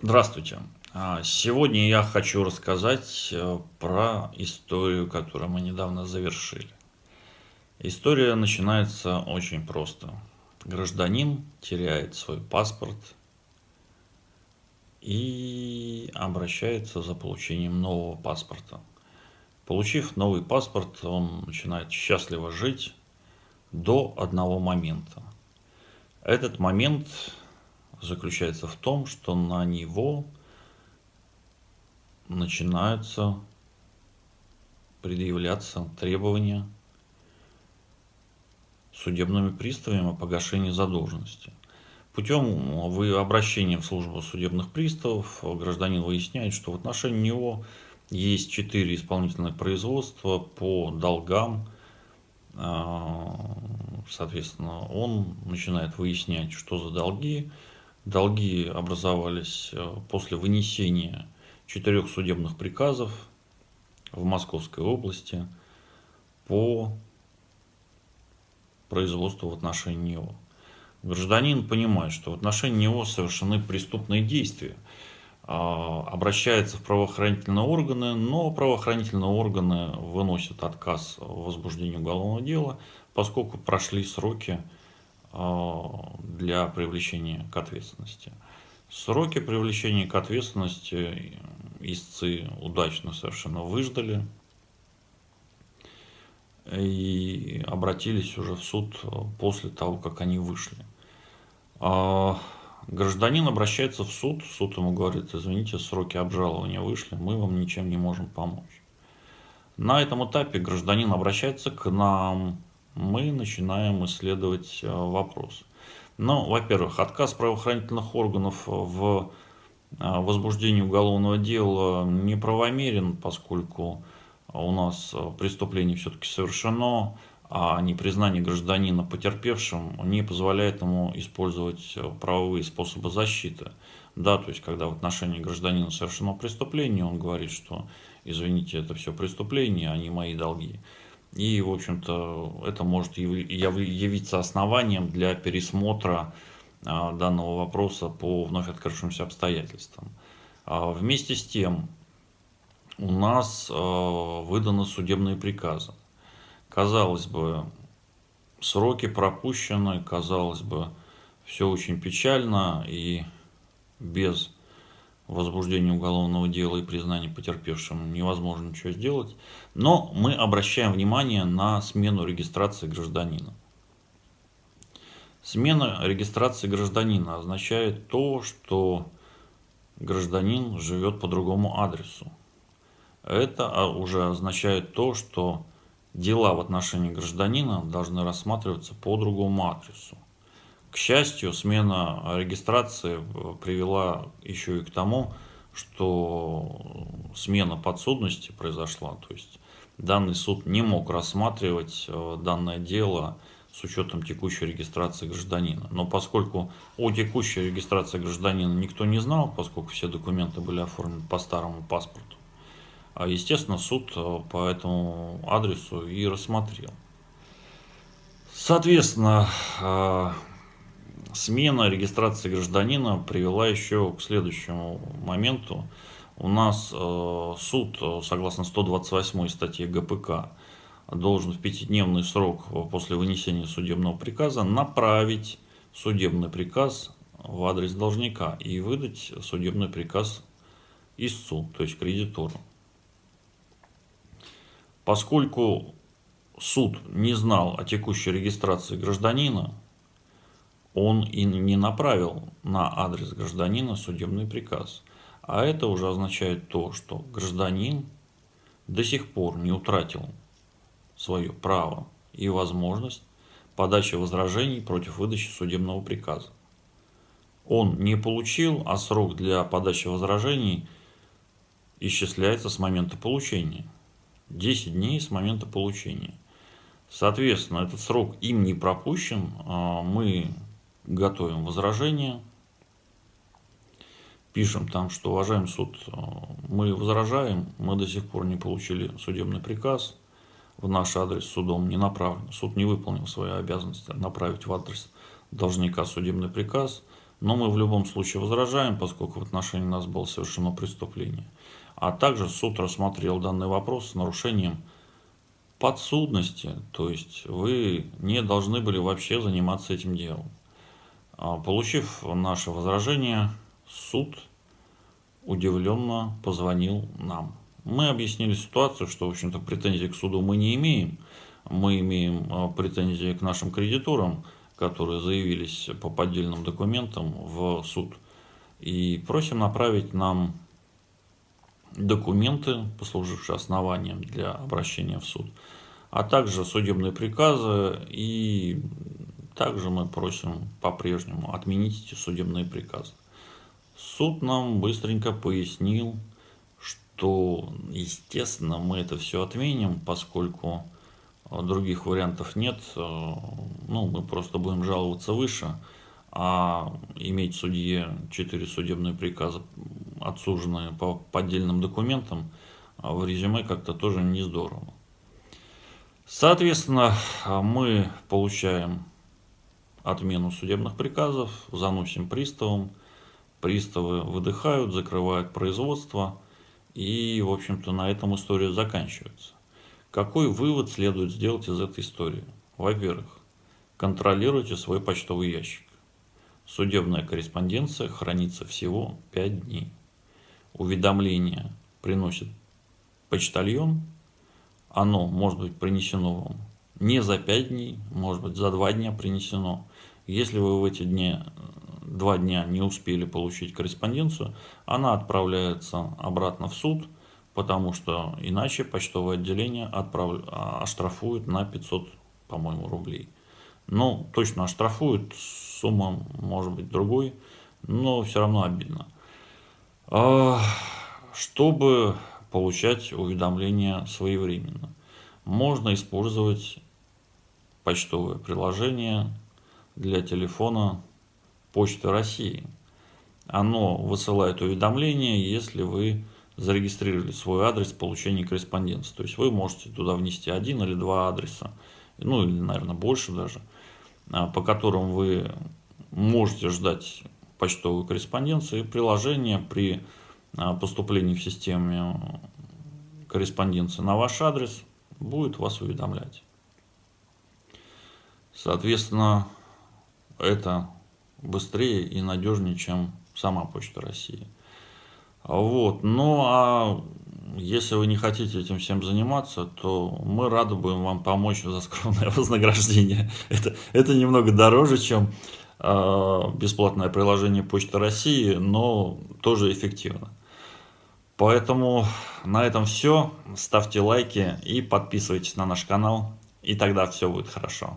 Здравствуйте. А, сегодня я хочу рассказать э, про историю, которую мы недавно завершили. История начинается очень просто. Гражданин теряет свой паспорт и обращается за получением нового паспорта. Получив новый паспорт, он начинает счастливо жить до одного момента. Этот момент заключается в том, что на него начинаются предъявляться требования судебными приставами о погашении задолженности. Путем обращения в службу судебных приставов гражданин выясняет, что в отношении него есть четыре исполнительных производства по долгам. А, соответственно, он начинает выяснять, что за долги, Долги образовались э, после вынесения четырех судебных приказов в Московской области по производству в отношении него. Гражданин понимает, что в отношении него совершены преступные действия, а, обращается в правоохранительные органы, но правоохранительные органы выносят отказ в возбуждении уголовного дела, поскольку прошли сроки для привлечения к ответственности. Сроки привлечения к ответственности истцы удачно совершенно выждали и обратились уже в суд после того, как они вышли. А гражданин обращается в суд, суд ему говорит, извините, сроки обжалования вышли, мы вам ничем не можем помочь. На этом этапе гражданин обращается к нам, мы начинаем исследовать э, вопрос. Ну, во-первых, отказ правоохранительных органов в э, возбуждении уголовного дела неправомерен, поскольку у нас преступление все-таки совершено, а непризнание гражданина потерпевшим не позволяет ему использовать правовые способы защиты. Да, то есть, когда в отношении гражданина совершено преступление, он говорит, что, извините, это все преступление, а не мои долги. И, в общем-то, это может явиться основанием для пересмотра а, данного вопроса по вновь открывшимся обстоятельствам. А, вместе с тем, у нас а, выданы судебные приказы. Казалось бы, сроки пропущены, казалось бы, все очень печально и без возбуждения уголовного дела и признания потерпевшим невозможно ничего сделать. Но мы обращаем внимание на смену регистрации гражданина. Смена регистрации гражданина означает то, что гражданин живет по другому адресу. Это а, уже означает то, что дела в отношении гражданина должны рассматриваться по другому адресу. К счастью, смена регистрации э, привела еще и к тому, что смена подсудности произошла. То есть данный суд не мог рассматривать э, данное дело с учетом текущей регистрации гражданина. Но поскольку о текущей регистрации гражданина никто не знал, поскольку все документы были оформлены по старому паспорту, а, естественно, суд э, по этому адресу и рассмотрел. Соответственно, смена регистрации гражданина привела еще к следующему моменту. У нас э, суд, э, согласно 128 статье ГПК, должен в пятидневный срок после вынесения судебного приказа направить судебный приказ в адрес должника и выдать судебный приказ истцу, то есть кредитору. Поскольку суд не знал о текущей регистрации гражданина, он и не направил на адрес гражданина судебный приказ. А это уже означает то, что гражданин до сих пор не утратил свое право и возможность подачи возражений против выдачи судебного приказа. Он не получил, а срок для подачи возражений исчисляется с момента получения. 10 дней с момента получения. Соответственно, этот срок им не пропущен. А мы готовим возражение, пишем там, что уважаемый суд, мы возражаем, мы до сих пор не получили судебный приказ, в наш адрес судом не направлен. Суд не выполнил свои обязанности направить в адрес должника судебный приказ. но мы в любом случае возражаем, поскольку в отношении нас было совершено преступление. А также суд рассмотрел данный вопрос с нарушением подсудности, то есть вы не должны были вообще заниматься этим делом. А, получив наше возражение, суд удивленно позвонил нам. Мы объяснили ситуацию, что, в общем-то, претензий к суду мы не имеем. Мы имеем а, претензии к нашим кредиторам, которые заявились по поддельным документам в суд. И просим направить нам документы, послужившие основанием для обращения в суд, а также судебные приказы и также мы просим по-прежнему отменить эти судебные приказы. Суд нам быстренько пояснил, что, естественно, мы это все отменим, поскольку других вариантов нет. Ну, мы просто будем жаловаться выше, а иметь судье 4 судебные приказа, отсуженные по поддельным документам, в резюме как-то тоже не здорово. Соответственно, мы получаем отмену судебных приказов, заносим приставам, приставы выдыхают, закрывают производство, и, в общем-то, на этом история заканчивается. Какой вывод следует сделать из этой истории? Во-первых, контролируйте свой почтовый ящик. Судебная корреспонденция хранится всего 5 дней. Уведомление приносит почтальон, оно может быть принесено вам не за 5 дней, может быть за 2 дня принесено. Если вы в эти дни, два дня не успели получить корреспонденцию, она отправляется обратно в суд, потому что иначе почтовое отделение отправ... оштрафует на 500, по-моему, рублей. Ну, точно оштрафует, сумма может быть другой, но все равно обидно. А, чтобы получать уведомления своевременно, можно использовать почтовое приложение для телефона Почты России. Оно высылает уведомления, если вы зарегистрировали свой адрес получения корреспонденции. То есть вы можете туда внести один или два адреса, ну или, наверное, больше даже, а, по которым вы можете ждать почтовую корреспонденцию. И приложение при а, поступлении в системе корреспонденции на ваш адрес будет вас уведомлять. Соответственно, это быстрее и надежнее, чем сама Почта России. Вот. Ну, а если вы не хотите этим всем заниматься, то мы рады будем вам помочь за скромное вознаграждение. Это, это немного дороже, чем э, бесплатное приложение Почта России, но тоже эффективно. Поэтому на этом все. Ставьте лайки и подписывайтесь на наш канал, и тогда все будет хорошо.